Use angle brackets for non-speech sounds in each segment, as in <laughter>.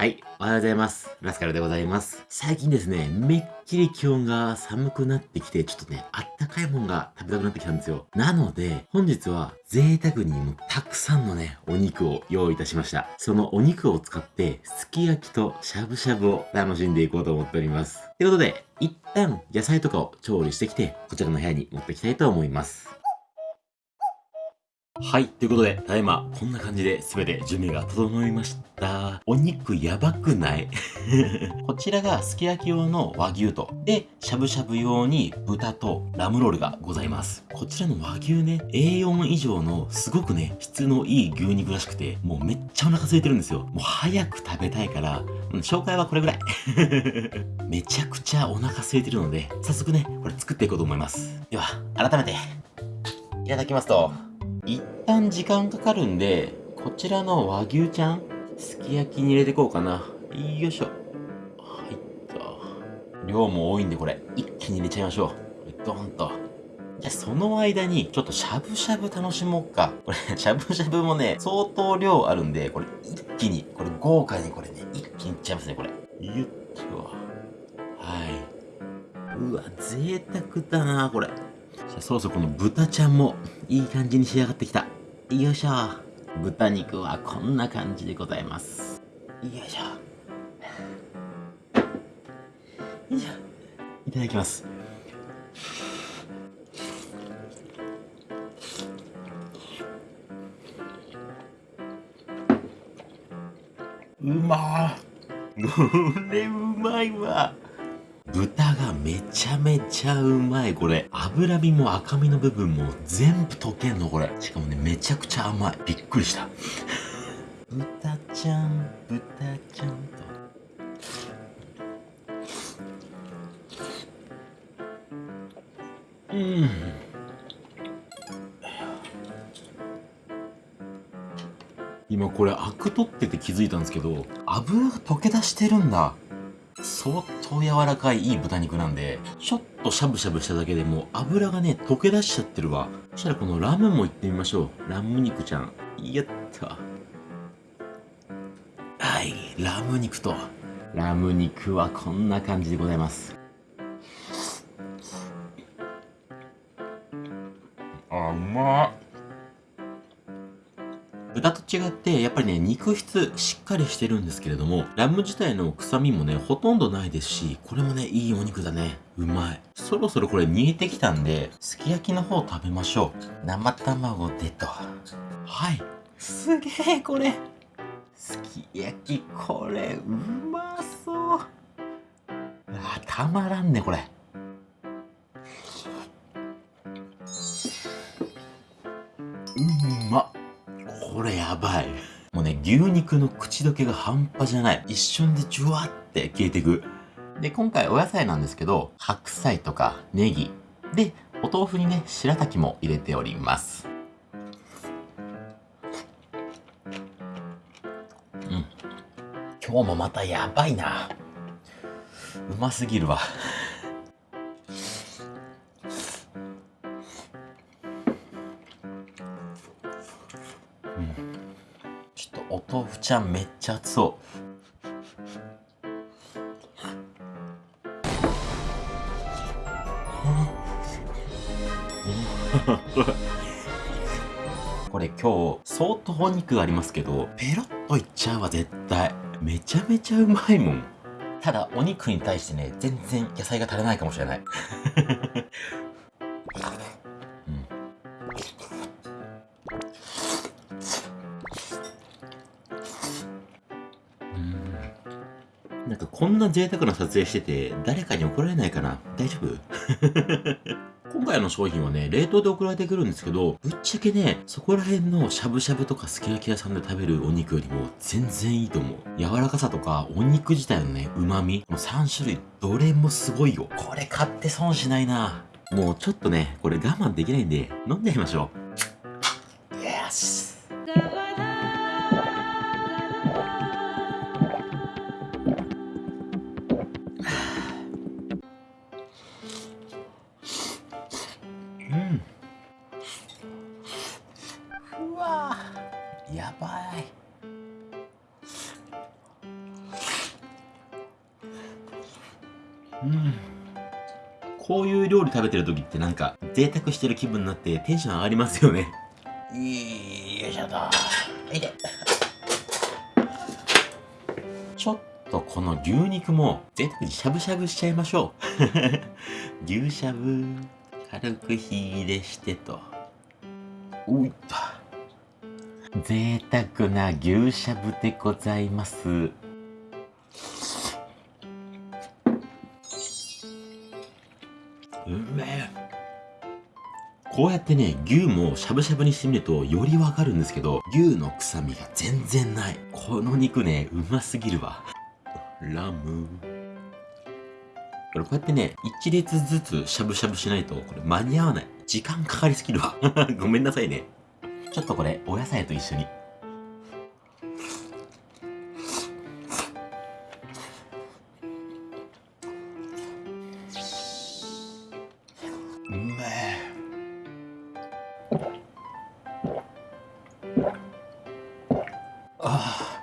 はい、おはようございます。ラスカルでございます。最近ですね、めっきり気温が寒くなってきて、ちょっとね、あったかいもんが食べたくなってきたんですよ。なので、本日は贅沢にもたくさんのね、お肉を用意いたしました。そのお肉を使って、すき焼きとしゃぶしゃぶを楽しんでいこうと思っております。ということで、一旦野菜とかを調理してきて、こちらの部屋に持ってきたいと思います。はい。ということで、ただいま、こんな感じで全て準備が整いました。お肉やばくない？<laughs> こちらがすき焼き用の和牛と、で、しゃぶしゃぶ用に豚とラムロールがございます。こちらの和牛ね、A4 以上のすごくね、質のいい牛肉らしくて、もうめっちゃお腹空いてるんですよ。もう早く食べたいから、紹介はこれぐらい。<laughs> めちゃくちゃお腹空いてるので、早速ね、これ作っていこうと思います。では、改めて、いただきますと、一旦時間かかるんで、こちらの和牛ちゃん、すき焼きに入れてこうかな。よいしょ。はいと。量も多いんでこれ、一気に入れちゃいましょう。ドンと。じゃあその間に、ちょっとしゃぶしゃぶ楽しもうか。これ、<laughs> しゃぶしゃぶもね、相当量あるんで、これ一気に、これ豪華にこれね、一気にいっちゃいますね、これ。ゆっと。はい。うわ、贅沢だなこれ。あそろそろこの豚ちゃんもいい感じに仕上がってきた。よいしょ。豚肉はこんな感じでございます。よいしょ。よいしょ。いただきます。うまー。<laughs> これうまいわ。豚がめちゃめちゃうまい、これ。脂身も赤身の部分も全部溶けんの、これ。しかもね、めちゃくちゃ甘い。びっくりした。豚ちゃん、豚ちゃんと。うん。今これアク取ってて気づいたんですけど、油が溶け出してるんだ。相当柔らかいいい豚肉なんで、ちょっとしゃぶしゃぶしただけでも油がね、溶け出しちゃってるわ。そしたらこのラムもいってみましょう。ラム肉ちゃん。やった。はい、ラム肉と。ラム肉はこんな感じでございます。あ、うまっ。豚と違って、やっぱりね、肉質しっかりしてるんですけれども、ラム自体の臭みもね、ほとんどないですし、これもね、いいお肉だね。うまい。そろそろこれ煮えてきたんで、すき焼きの方食べましょう。生卵でと。はい。すげえ、これ。すき焼き、これ、うまそう。あ、たまらんね、これ。牛肉の口どけが半端じゃない。一瞬でジュワって消えていく。で、今回お野菜なんですけど、白菜とかネギ。で、お豆腐にね、白滝も入れております。うん。今日もまたやばいな。うますぎるわ。ちゃめっちゃ熱そう。これ今日相当お肉ありますけどペロッといっちゃうわ絶対。めちゃめちゃうまいもん。ただお肉に対してね全然野菜が足らないかもしれない。こんな贅沢な撮影してて、誰かに怒られないかな？大丈夫？<laughs> 今回の商品はね、冷凍で送られてくるんですけど、ぶっちゃけね、そこら辺のしゃぶしゃぶとかすき焼き屋さんで食べるお肉よりも全然いいと思う。柔らかさとか、お肉自体のね、旨味、この3種類、どれもすごいよ。これ買って損しないな。もうちょっとね、これ我慢できないんで、飲んでみましょう。こういう料理食べてる時ってなんか贅沢してる気分になってテンション上がりますよね。よいしょと。いて。ちょっとこの牛肉も贅沢にしゃぶしゃぶしちゃいましょう。<laughs> 牛しゃぶ軽く火入れしてと。おいっと贅沢な牛しゃぶでございますうめえこうやってね、牛もしゃぶしゃぶにしてみるとよりわかるんですけど、牛の臭みが全然ない。この肉ね、うますぎるわ。ラム。これこうやってね、一列ずつしゃぶしゃぶしないと、これ間に合わない。時間かかりすぎるわ。<laughs> ごめんなさいね。ちょっとこれ、お野菜と一緒に。ああ。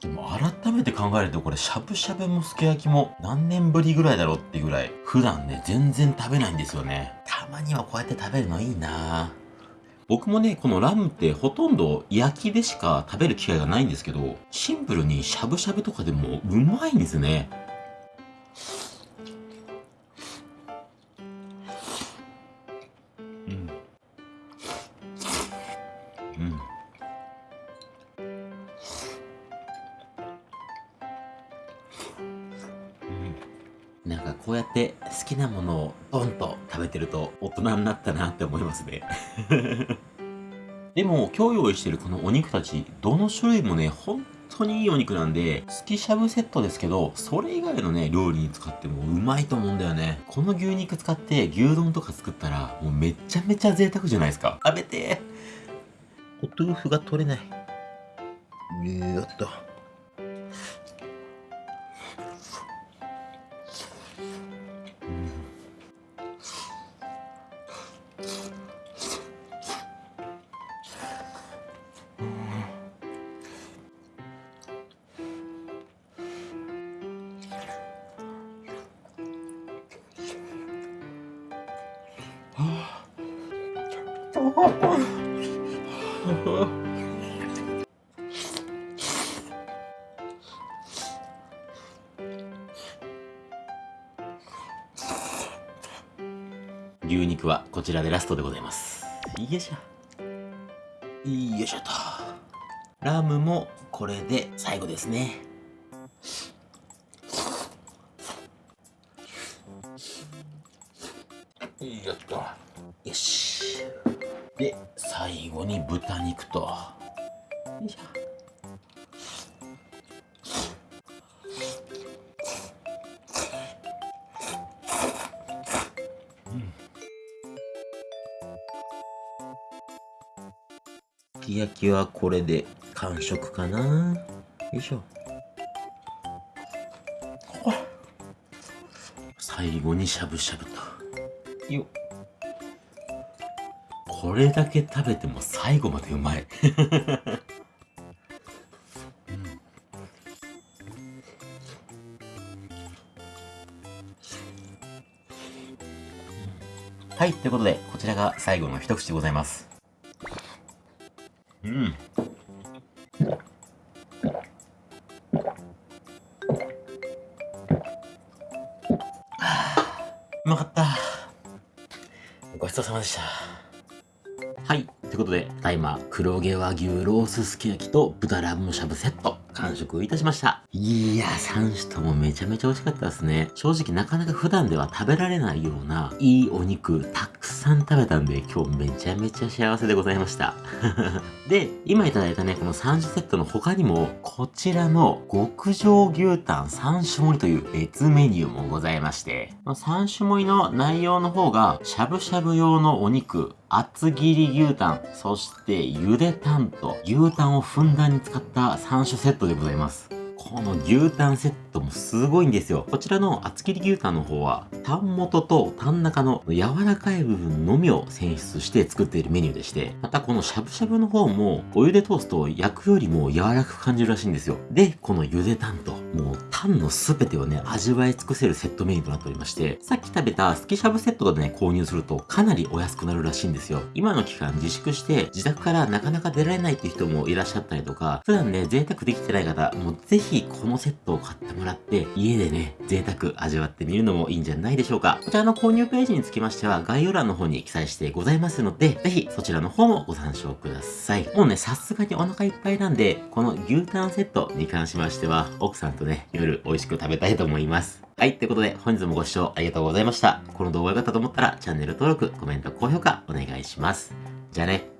でも改めて考えるとこれしゃぶしゃぶもすき焼きも何年ぶりぐらいだろうっていうぐらい普段ね全然食べないんですよね。たまにはこうやって食べるのいいな僕もね、このラムってほとんど焼きでしか食べる機会がないんですけど、シンプルにしゃぶしゃぶとかでもうまいんですね。ると大人になったなって思いますね。でも今日用意してるこのお肉たち、どの種類もね、本当にいいお肉なんで、好きしゃぶセットですけど、それ以外のね、料理に使ってもうまいと思うんだよね。この牛肉使って牛丼とか作ったら、もうめちゃめちゃ贅沢じゃないですか。食べてお豆腐が取れない。よっと。牛肉はこちらでラストでございます。よいしょ。よいしょと。ラムもこれで最後ですね。よし。で最後に豚肉と。よいしょすき焼きはこれで完食かな。よいしょ。最後にしゃぶしゃぶと。よっこれだけ食べても最後までうまい <laughs> はい、ということで、こちらが最後の一口でございます。うん。うまかった。ごちそうさまでした。はい。ということで、ただいま黒毛和牛ロースすき焼きと豚ラムしゃぶセット、完食いたしました。いや、3種ともめちゃめちゃ美味しかったですね。正直なかなか普段では食べられないような、いいお肉、たくさん食べたんで、今日めちゃめちゃ幸せでございました。<laughs> で、今いただいたね、この3種セットの他にも、こちらの極上牛タン3種盛りという別メニューもございまして、ま、3種盛りの内容の方が、しゃぶしゃぶ用のお肉、厚切り牛タン、そしてゆでタンと牛タンをふんだんに使った3種セットでございます。この牛タンセットもすごいんですよ。こちらの厚切り牛タンの方は、タン元とタン中の柔らかい部分のみを選出して作っているメニューでして、またこのしゃぶしゃぶの方も、お湯で通すと焼くよりも柔らかく感じるらしいんですよ。で、このゆでタンと、もうタンのすべてをね、味わい尽くせるセットメニューとなっておりまして、さっき食べたスキしゃぶセットでね、購入するとかなりお安くなるらしいんですよ。今の期間自粛して自宅からなかなか出られないっていう人もいらっしゃったりとか、普段ね、贅沢できてない方、もうぜひこのセットを買ってもらって、家でね、贅沢味わってみるのもいいんじゃないでしょうか。こちらの購入ページにつきましては、概要欄の方に記載してございますので、ぜひそちらの方もご参照ください。もうね、さすがにお腹いっぱいなんで、この牛タンセットに関しましては、奥さんとね、美味しく食べたいと思います。はい、ということで本日もご視聴ありがとうございました。この動画が良かったと思ったらチャンネル登録、コメント、高評価お願いします。じゃあね。